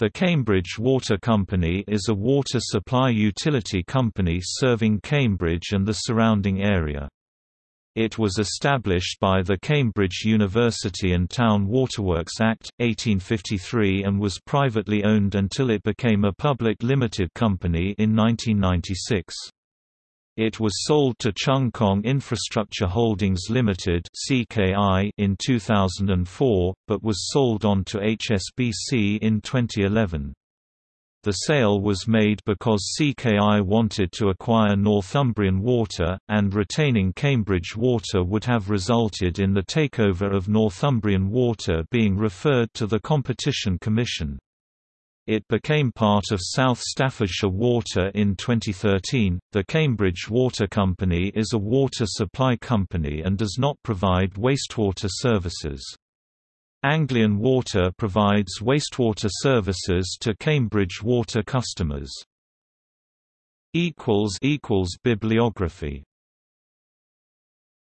The Cambridge Water Company is a water supply utility company serving Cambridge and the surrounding area. It was established by the Cambridge University and Town Waterworks Act, 1853 and was privately owned until it became a public limited company in 1996. It was sold to Cheung Kong Infrastructure Holdings Limited (CKI) in 2004, but was sold on to HSBC in 2011. The sale was made because CKI wanted to acquire Northumbrian Water, and retaining Cambridge Water would have resulted in the takeover of Northumbrian Water being referred to the Competition Commission. It became part of South Staffordshire Water in 2013. The Cambridge Water Company is a water supply company and does not provide wastewater services. Anglian Water provides wastewater services to Cambridge Water customers. Bibliography